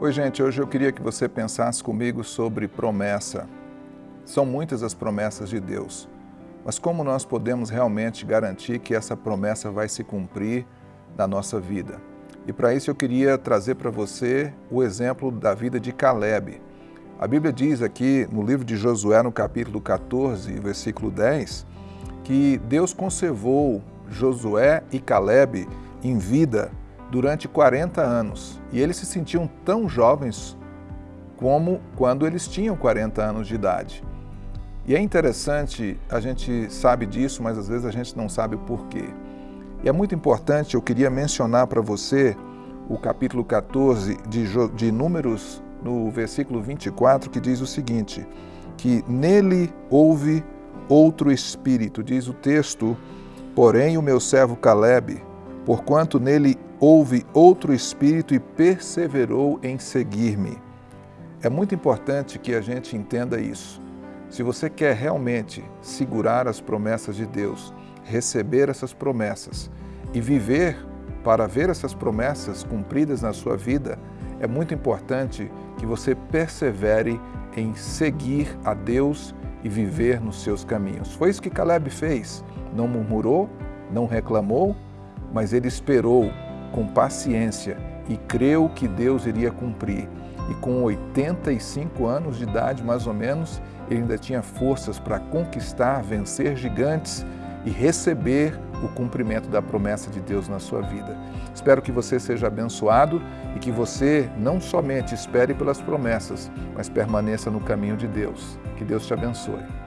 Oi, gente, hoje eu queria que você pensasse comigo sobre promessa. São muitas as promessas de Deus, mas como nós podemos realmente garantir que essa promessa vai se cumprir na nossa vida? E para isso eu queria trazer para você o exemplo da vida de Caleb. A Bíblia diz aqui no livro de Josué, no capítulo 14, versículo 10, que Deus conservou Josué e Caleb em vida durante 40 anos. E eles se sentiam tão jovens como quando eles tinham 40 anos de idade. E é interessante, a gente sabe disso, mas às vezes a gente não sabe o porquê. E é muito importante, eu queria mencionar para você o capítulo 14 de, de Números, no versículo 24, que diz o seguinte, que nele houve outro espírito, diz o texto, porém o meu servo Caleb, porquanto nele houve outro espírito e perseverou em seguir-me. É muito importante que a gente entenda isso. Se você quer realmente segurar as promessas de Deus, receber essas promessas e viver para ver essas promessas cumpridas na sua vida, é muito importante que você persevere em seguir a Deus e viver nos seus caminhos. Foi isso que Caleb fez. Não murmurou, não reclamou, mas ele esperou com paciência e creu que Deus iria cumprir. E com 85 anos de idade, mais ou menos, ele ainda tinha forças para conquistar, vencer gigantes e receber o cumprimento da promessa de Deus na sua vida. Espero que você seja abençoado e que você não somente espere pelas promessas, mas permaneça no caminho de Deus. Que Deus te abençoe.